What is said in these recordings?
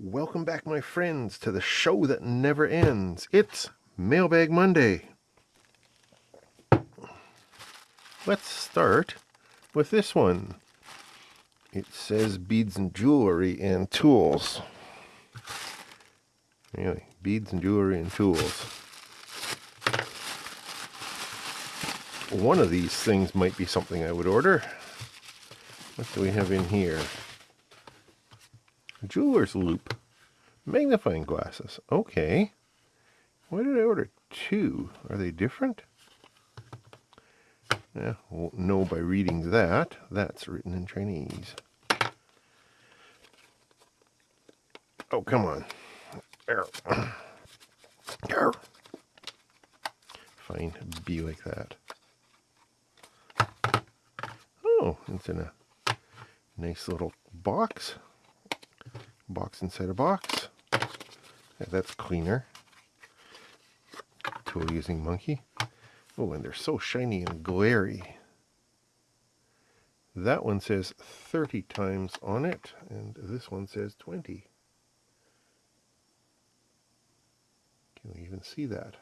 Welcome back, my friends, to the show that never ends. It's Mailbag Monday. Let's start with this one. It says beads and jewelry and tools. Anyway, beads and jewelry and tools. One of these things might be something I would order. What do we have in here? Jeweler's loupe. Magnifying glasses. Okay. Why did I order two? Are they different? Yeah, won't know by reading that. That's written in Chinese. Oh, come on. There. There. Fine, be like that. Oh, it's in a nice little box. Box inside a box. Yeah, that's cleaner. Tool using monkey. Oh, and they're so shiny and glary. That one says 30 times on it, and this one says 20. Can we even see that?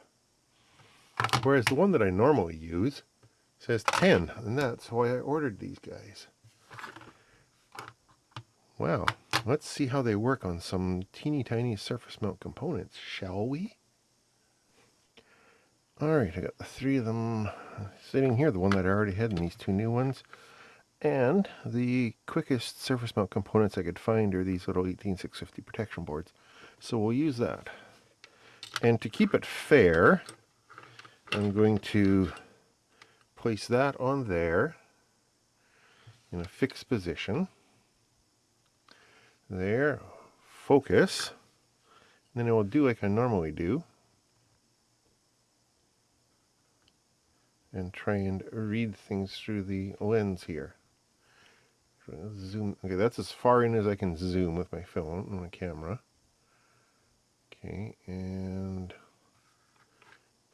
Whereas the one that I normally use says 10, and that's why I ordered these guys. Wow, let's see how they work on some teeny tiny surface mount components, shall we? Alright, I got the three of them sitting here, the one that I already had and these two new ones. And the quickest surface mount components I could find are these little 18650 protection boards. So we'll use that. And to keep it fair, I'm going to place that on there in a fixed position. There, focus. And then I will do like I normally do. and try and read things through the lens here. Zoom. Okay, that's as far in as I can zoom with my phone and my camera. Okay, and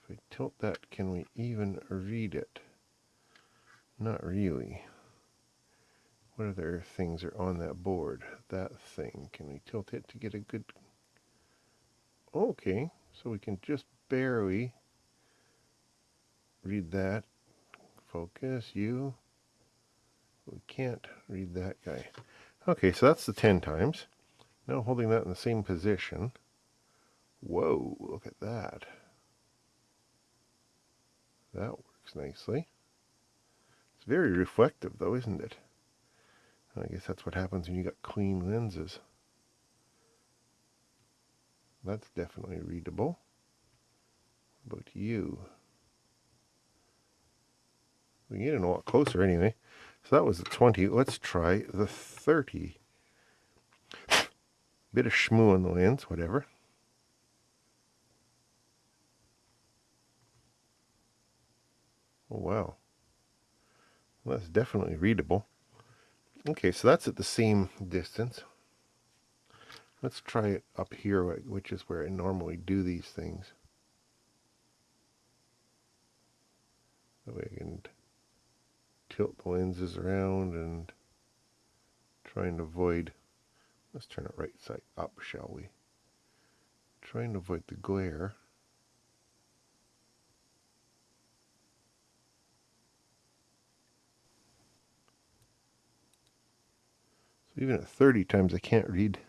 if I tilt that, can we even read it? Not really. What other things are on that board? That thing. Can we tilt it to get a good... Okay, so we can just barely read that. Focus, you. We can't read that guy. Okay, so that's the 10 times. Now holding that in the same position. Whoa, look at that. That works nicely. It's very reflective though, isn't it? I guess that's what happens when you got clean lenses. That's definitely readable. About you? We get in a lot closer anyway. So that was the 20. Let's try the 30. Bit of shmoo on the lens, whatever. Oh, wow. Well, that's definitely readable. Okay, so that's at the same distance. Let's try it up here, which is where I normally do these things. That way I can tilt the lenses around and try and avoid, let's turn it right side up, shall we? Try and avoid the glare. Even at 30 times I can't read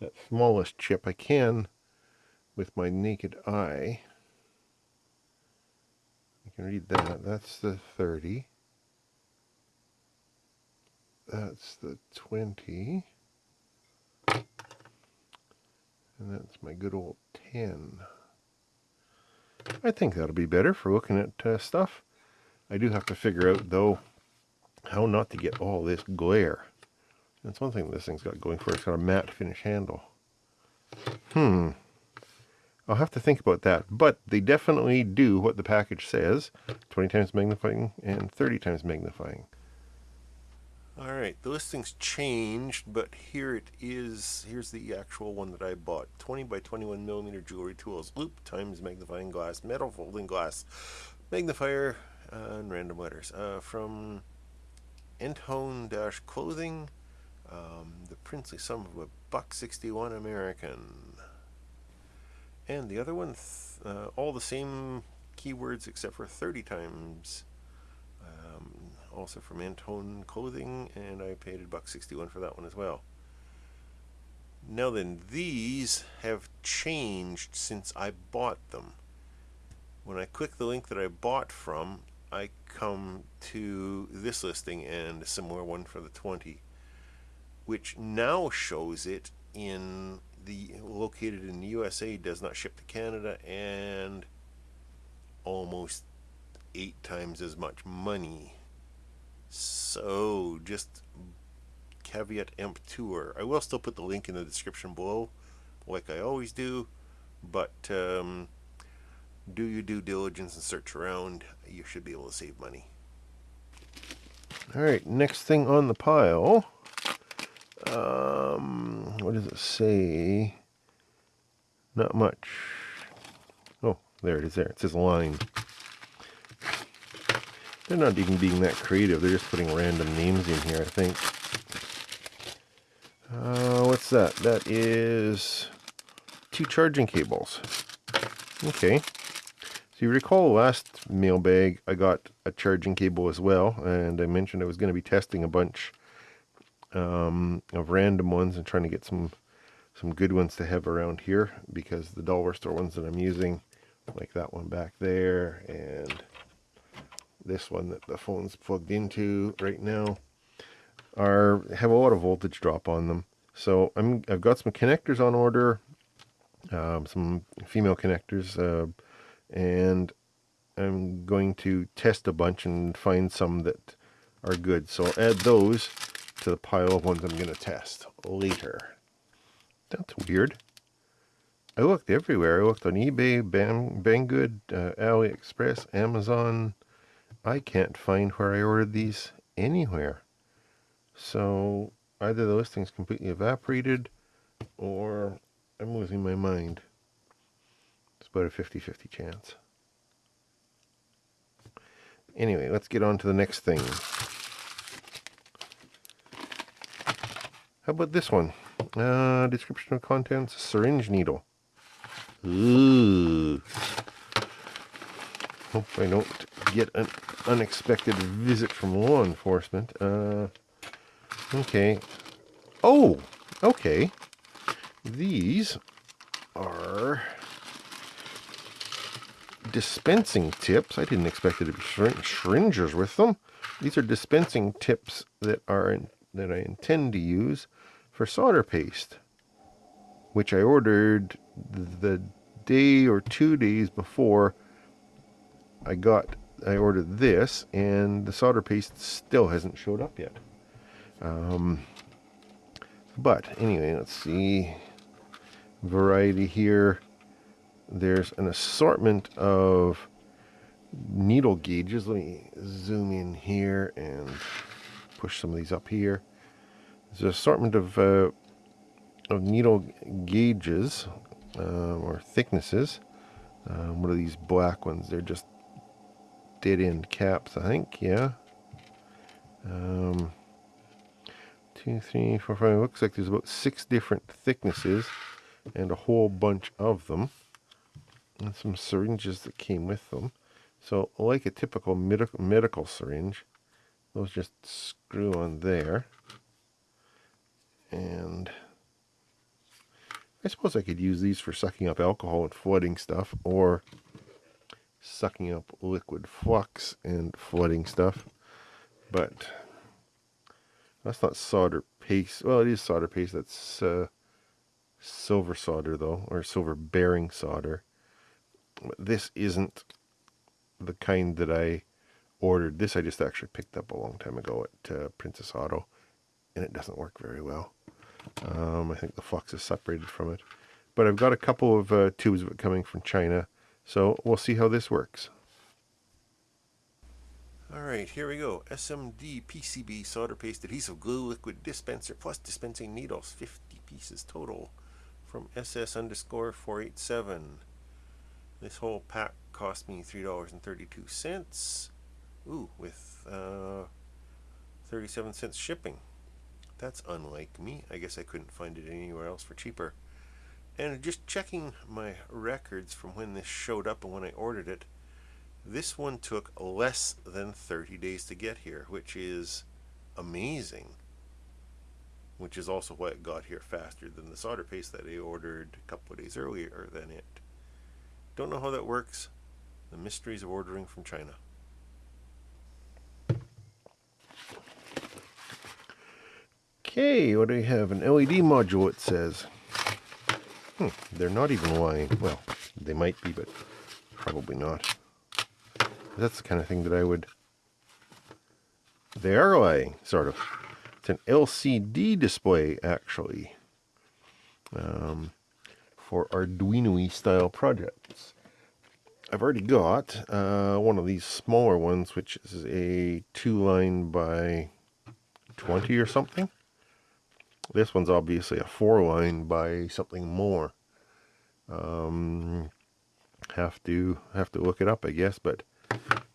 that smallest chip. I can with my naked eye. I can read that. That's the 30. That's the 20. And that's my good old 10. I think that'll be better for looking at uh, stuff. I do have to figure out, though, how not to get all this glare. That's one thing this thing's got going for it. It's got a matte finish handle. Hmm. I'll have to think about that. But they definitely do what the package says. 20 times magnifying and 30 times magnifying. Alright, the listing's changed, but here it is. Here's the actual one that I bought. 20 by 21 millimeter jewelry tools. Loop times magnifying glass, metal folding glass, magnifier, uh, and random letters. Uh, from Entone Dash Clothing, um, the princely sum of a buck 61 American. And the other one, uh, all the same keywords except for 30 times. Um, also from Antone Clothing, and I paid a buck 61 for that one as well. Now then, these have changed since I bought them. When I click the link that I bought from, I come to this listing and a similar one for the 20, which now shows it in the located in the USA, does not ship to Canada, and almost eight times as much money. So just caveat emptor. I will still put the link in the description below, like I always do, but um, do your due diligence and search around. You should be able to save money. All right, next thing on the pile. Um, what does it say? Not much. Oh, there it is there. It says line. They're not even being that creative. They're just putting random names in here, I think. Uh, what's that? That is two charging cables. Okay. So you recall last mailbag I got a charging cable as well, and I mentioned I was going to be testing a bunch um, of random ones and trying to get some some good ones to have around here because the dollar store ones that I'm using, like that one back there and this one that the phone's plugged into right now, are have a lot of voltage drop on them. So I'm I've got some connectors on order, um, some female connectors, uh, and I'm going to test a bunch and find some that are good. So I'll add those to the pile of ones I'm going to test later. That's weird. I looked everywhere. I looked on eBay, Bang, Banggood, uh, AliExpress, Amazon. I can't find where I ordered these anywhere. So either the listing's completely evaporated or I'm losing my mind. It's about a 50-50 chance. Anyway, let's get on to the next thing. How about this one? Uh, description of contents, syringe needle. Ooh. Hope I don't get an unexpected visit from law enforcement. Uh, Okay. Oh, okay. These are dispensing tips. I didn't expect there to be syringes with them. These are dispensing tips that are in, that I intend to use for solder paste, which I ordered the day or two days before I got I ordered this, and the solder paste still hasn't showed up yet. Um, but anyway, let's see. Variety here. There's an assortment of needle gauges. Let me zoom in here and push some of these up here. There's an assortment of uh, of needle gauges uh, or thicknesses. Um, what are these black ones? They're just dead end caps, I think. Yeah. Um, two, three, four, five. Looks like there's about six different thicknesses and a whole bunch of them. And some syringes that came with them. So like a typical medical, medical syringe, those just screw on there. And I suppose I could use these for sucking up alcohol and flooding stuff or sucking up liquid flux and flooding stuff. But that's not solder paste. Well, it is solder paste. That's uh, silver solder, though, or silver bearing solder. But this isn't the kind that I ordered. This I just actually picked up a long time ago at uh, Princess Auto, and it doesn't work very well. Um, I think the flux is separated from it. But I've got a couple of uh, tubes of it coming from China, so we'll see how this works. Alright, here we go. SMD PCB solder paste adhesive glue liquid dispenser plus dispensing needles. 50 pieces total from SS underscore 487. This whole pack cost me $3.32. Ooh, with uh, 37 cents shipping. That's unlike me. I guess I couldn't find it anywhere else for cheaper. And just checking my records from when this showed up and when I ordered it, this one took less than 30 days to get here, which is amazing. Which is also why it got here faster than the solder paste that I ordered a couple of days earlier than it. Don't know how that works. The mysteries of ordering from China. Okay, what do we have? An LED module, it says. Hmm, they're not even lying. Well, they might be, but probably not. That's the kind of thing that I would... They are lying, sort of. It's an LCD display, actually. Um, for Arduino style projects. I've already got uh, one of these smaller ones, which is a two line by 20 or something. This one's obviously a four line by something more. Um, have to have to look it up, I guess. But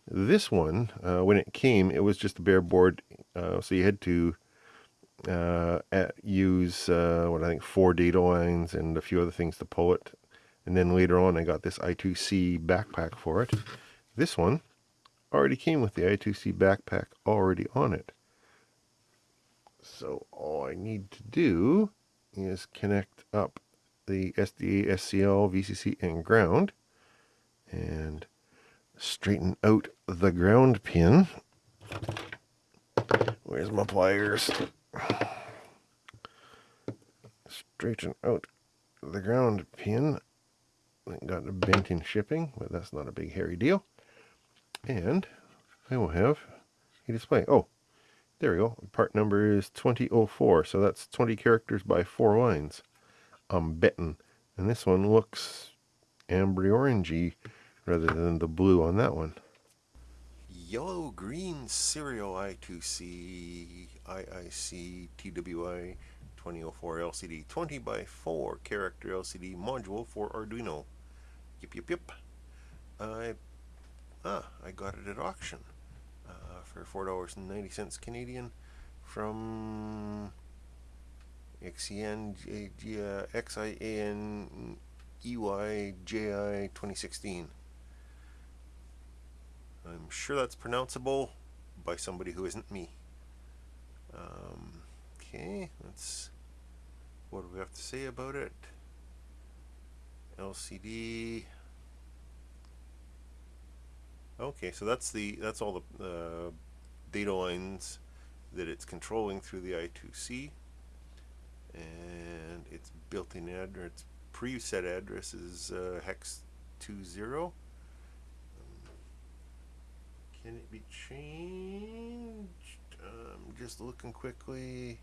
this one, uh, when it came, it was just a bare board, uh, so you had to uh, at, use uh, what I think four data lines and a few other things to pull it. And then later on, I got this I2C backpack for it. This one already came with the I2C backpack already on it. So all I need to do is connect up the SDA, SCL, VCC, and ground and straighten out the ground pin. Where's my pliers? Straighten out the ground pin. Got a bent in shipping, but that's not a big hairy deal. And I will have a display. Oh, there we go. Part number is 2004, so that's 20 characters by 4 lines. I'm betting. And this one looks ambery orangey rather than the blue on that one. Yellow green serial I2C IIC TWI 2004 LCD 20 by 4 character LCD module for Arduino. Yip yip yip. I ah I got it at auction uh, for four dollars and ninety cents Canadian from XEN XIAN EY JI 2016. I'm sure that's pronounceable by somebody who isn't me. Um, okay, let's. What do we have to say about it? LCD. Okay, so that's the that's all the uh, data lines that it's controlling through the I2C, and its built-in address, its preset address is uh, hex 20. Can it be changed? Um, just looking quickly.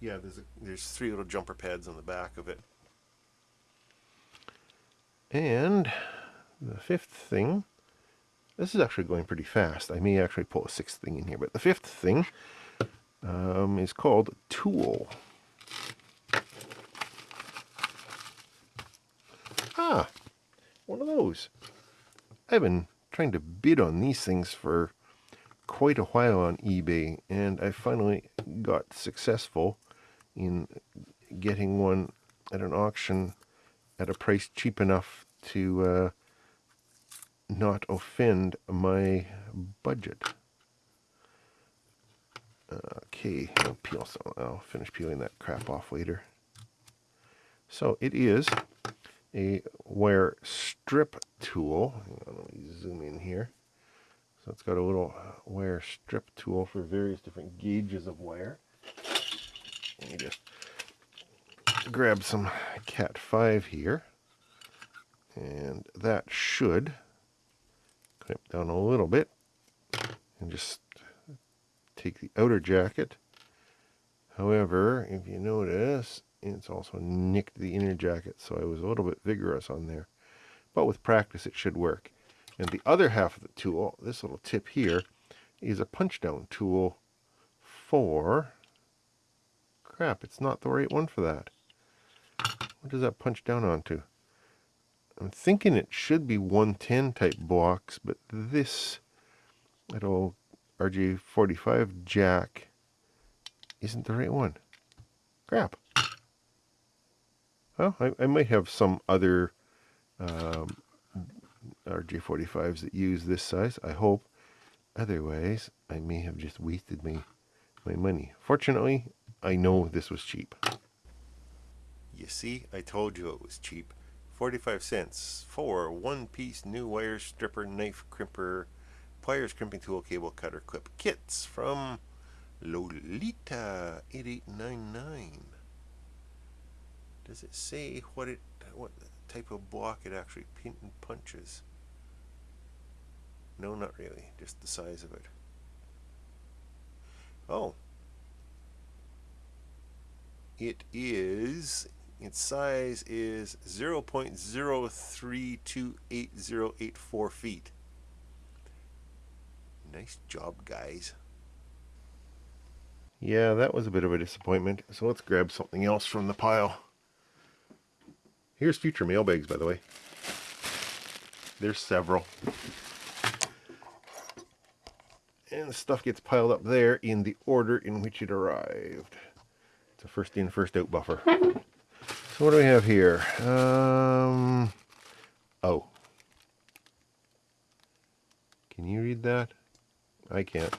Yeah, there's a, there's three little jumper pads on the back of it. And the fifth thing, this is actually going pretty fast. I may actually pull a sixth thing in here, but the fifth thing um, is called Tool. Ah, one of those. I've been trying to bid on these things for quite a while on eBay, and I finally got successful in getting one at an auction at a price cheap enough to uh, not offend my budget. Okay, I'll peel some. I'll finish peeling that crap off later. So it is a wire strip tool. let me zoom in here. So it's got a little wire strip tool for various different gauges of wire. Let me just grab some Cat 5 here. And that should down a little bit and just take the outer jacket. However, if you notice, it's also nicked the inner jacket, so I was a little bit vigorous on there. But with practice, it should work. And the other half of the tool, this little tip here, is a punch down tool for... Crap, it's not the right one for that. What does that punch down onto? I'm thinking it should be 110 type blocks, but this little RJ45 jack isn't the right one. Crap. Well, I, I might have some other um, RJ45s that use this size. I hope. Otherwise, I may have just wasted my, my money. Fortunately, I know this was cheap. You see, I told you it was cheap. 45 cents for one-piece new wire stripper, knife crimper, pliers, crimping tool, cable cutter, clip kits from Lolita 8899. Does it say what it what type of block it actually pin and punches? No, not really. Just the size of it. Oh. It is, its size is 0.0328084 feet. Nice job, guys. Yeah, that was a bit of a disappointment. So let's grab something else from the pile. Here's future mailbags, by the way. There's several. And the stuff gets piled up there in the order in which it arrived. It's a first in, first out buffer. So what do we have here? Um, oh. Can you read that? I can't.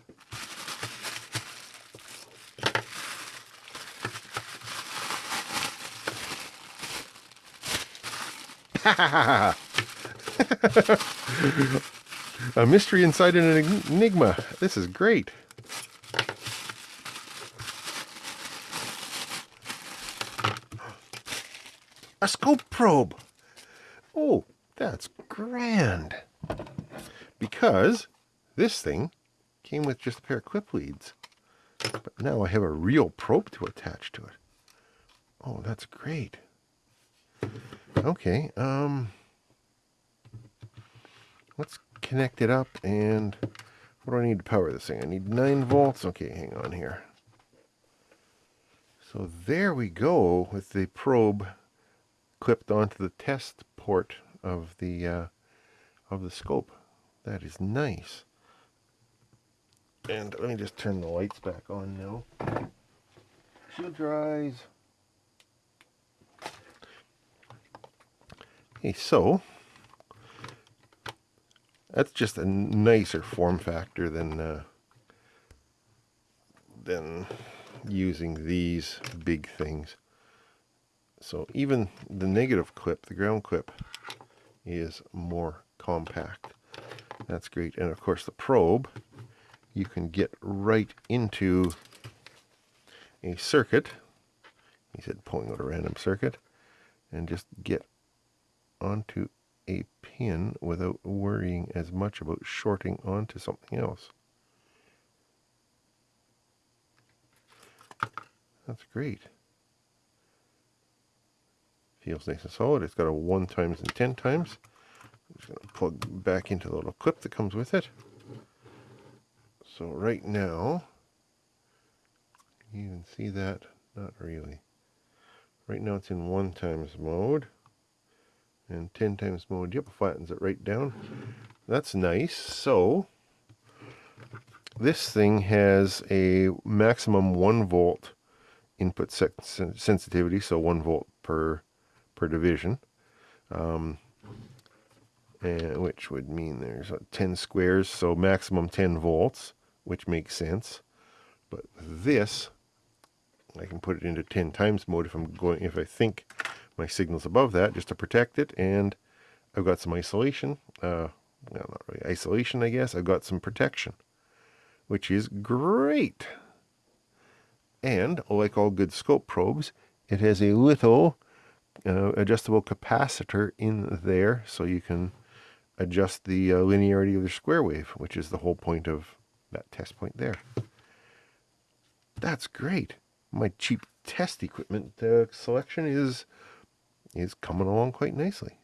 A mystery inside an enigma. This is great. Scope probe. Oh, that's grand. Because this thing came with just a pair of clip leads. But now I have a real probe to attach to it. Oh, that's great. Okay, um, let's connect it up and what do I need to power this thing? I need 9 volts. Okay, hang on here. So there we go with the probe clipped onto the test port of the uh, of the scope. That is nice. And let me just turn the lights back on now. Shield dries. Okay, so that's just a nicer form factor than uh, than using these big things. So even the negative clip, the ground clip, is more compact. That's great. And of course the probe, you can get right into a circuit. He said pulling out a random circuit and just get onto a pin without worrying as much about shorting onto something else. That's great. Feels nice and solid. It's got a 1 times and 10 times. I'm just going to plug back into the little clip that comes with it. So right now, you can see that? Not really. Right now it's in 1 times mode and 10 times mode. Yep, flattens it right down. That's nice. So this thing has a maximum 1 volt input sensitivity, so 1 volt per per division, um, and which would mean there's 10 squares, so maximum 10 volts, which makes sense. But this, I can put it into 10 times mode if I'm going, if I think my signals above that just to protect it. And I've got some isolation. Uh, well, not really isolation, I guess. I've got some protection, which is great. And like all good scope probes, it has a little uh, adjustable capacitor in there so you can adjust the uh, linearity of the square wave, which is the whole point of that test point there. That's great. My cheap test equipment uh, selection is is coming along quite nicely.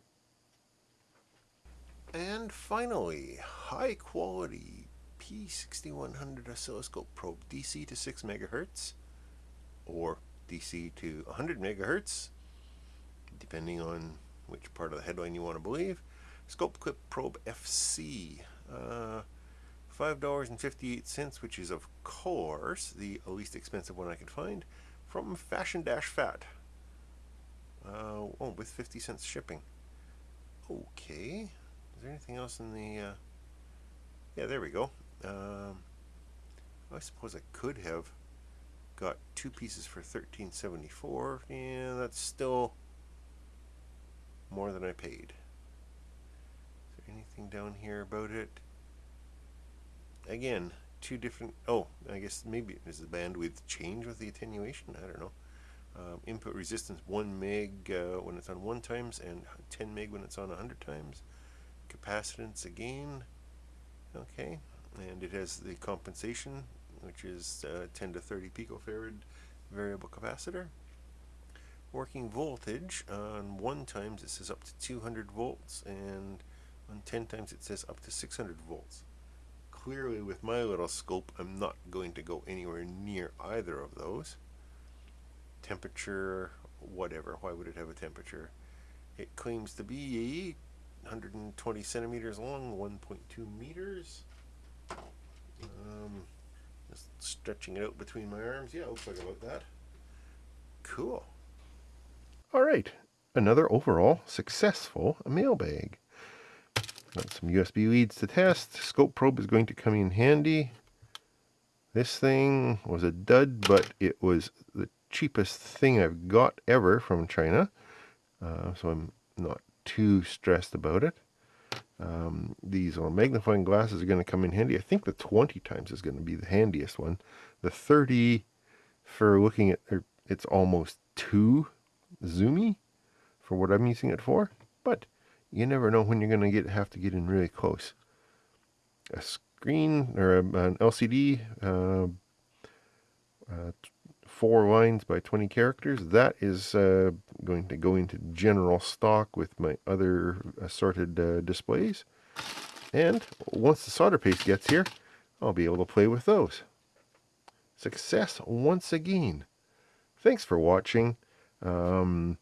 And finally, high quality P6100 oscilloscope probe DC to 6 megahertz or DC to 100 megahertz, depending on which part of the headline you want to believe. Scope Clip Probe FC, uh, $5.58, which is of course the least expensive one I could find from Fashion Dash Fat. Uh, oh, with 50 cents shipping. Okay. Is there anything else in the... Uh... Yeah, there we go. Um, I suppose I could have got two pieces for 13.74. Yeah, that's still more than I paid. Is there anything down here about it? Again, two different... Oh, I guess maybe is the bandwidth change with the attenuation? I don't know. Um, input resistance 1 meg uh, when it's on 1 times and 10 meg when it's on 100 times. Capacitance again. Okay. And it has the compensation, which is uh, 10 to 30 picofarad variable capacitor. Working voltage on 1 times it says up to 200 volts and on 10 times it says up to 600 volts. Clearly with my little scope I'm not going to go anywhere near either of those. Temperature whatever why would it have a temperature? It claims to be 120 centimeters long 1.2 meters. Um, just stretching it out between my arms. Yeah looks like about that. Cool all right another overall successful mailbag Got some USB leads to test. Scope probe is going to come in handy. This thing was a dud, but it was the cheapest thing I've got ever from China. Uh, so I'm not too stressed about it. Um, these magnifying glasses are going to come in handy. I think the 20 times is going to be the handiest one. The 30 for looking at, er, it's almost too zoomy for what I'm using it for. But you never know when you're going to get have to get in really close. A screen or a, an LCD, uh, uh, four lines by 20 characters, that is uh, going to go into general stock with my other assorted uh, displays. And once the solder paste gets here, I'll be able to play with those. Success once again. Thanks for watching. Um,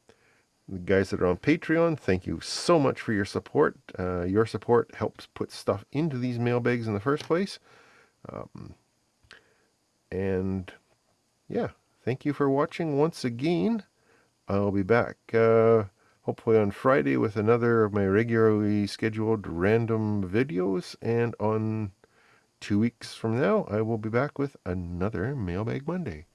the guys that are on Patreon, thank you so much for your support. Uh, your support helps put stuff into these mailbags in the first place. Um, and yeah, thank you for watching once again. I'll be back uh, hopefully on Friday with another of my regularly scheduled random videos. And on two weeks from now, I will be back with another Mailbag Monday.